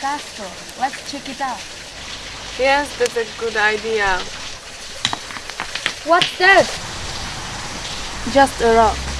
Castro. Let's check it out. Yes, that's a good idea. What's that? Just a rock.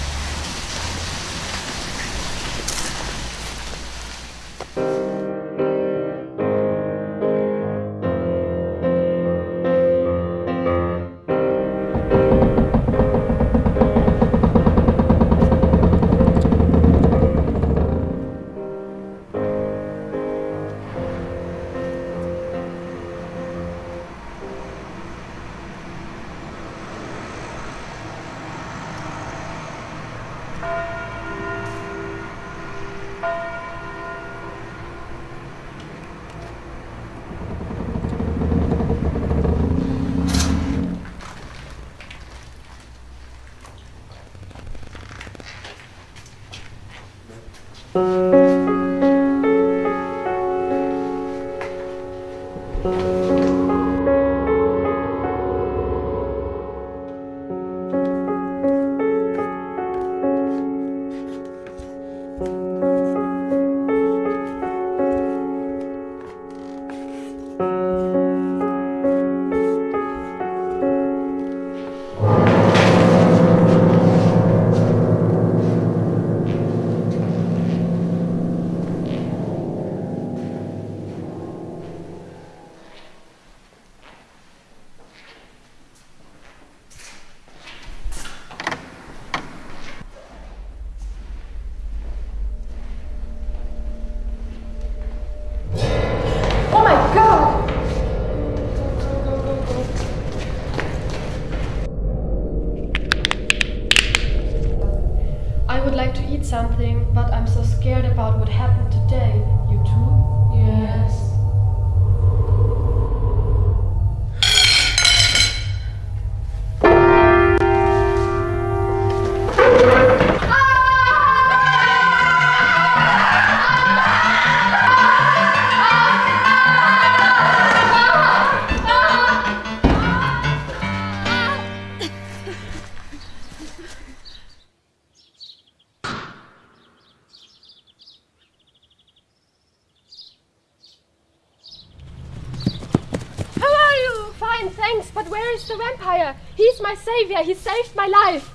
Thank you. Would like to eat something, but I'm so scared about what happened today. You too? Yes. Fine, thanks, but where is the vampire? He's my savior, he saved my life.